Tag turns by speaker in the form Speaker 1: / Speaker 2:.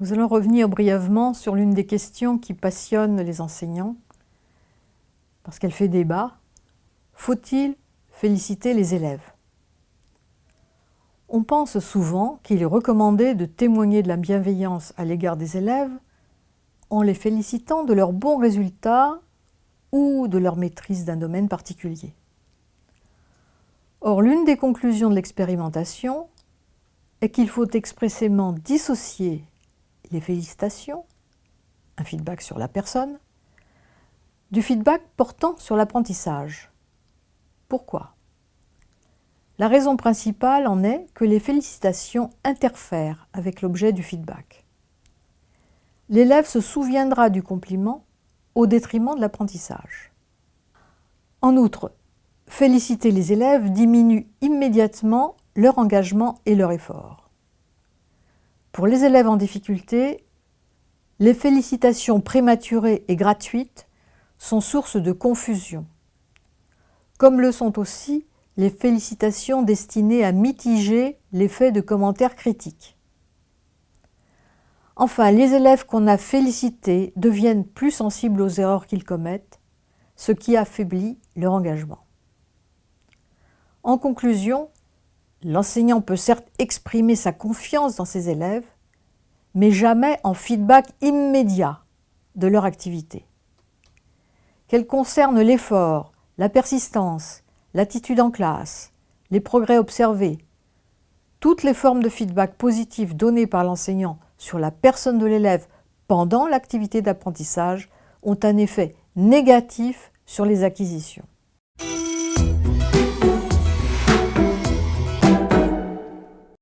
Speaker 1: Nous allons revenir brièvement sur l'une des questions qui passionnent les enseignants, parce qu'elle fait débat. Faut-il féliciter les élèves? On pense souvent qu'il est recommandé de témoigner de la bienveillance à l'égard des élèves en les félicitant de leurs bons résultats ou de leur maîtrise d'un domaine particulier. Or, l'une des conclusions de l'expérimentation est qu'il faut expressément dissocier les félicitations, un feedback sur la personne, du feedback portant sur l'apprentissage. Pourquoi? La raison principale en est que les félicitations interfèrent avec l'objet du feedback. L'élève se souviendra du compliment au détriment de l'apprentissage. En outre, féliciter les élèves diminue immédiatement leur engagement et leur effort. Pour les élèves en difficulté, les félicitations prématurées et gratuites sont source de confusion, comme le sont aussi les félicitations destinées à mitiger l'effet de commentaires critiques. Enfin, les élèves qu'on a félicités deviennent plus sensibles aux erreurs qu'ils commettent, ce qui affaiblit leur engagement. En conclusion, L'enseignant peut certes exprimer sa confiance dans ses élèves, mais jamais en feedback immédiat de leur activité. Qu'elle concerne l'effort, la persistance, l'attitude en classe, les progrès observés, toutes les formes de feedback positif données par l'enseignant sur la personne de l'élève pendant l'activité d'apprentissage ont un effet négatif sur les acquisitions.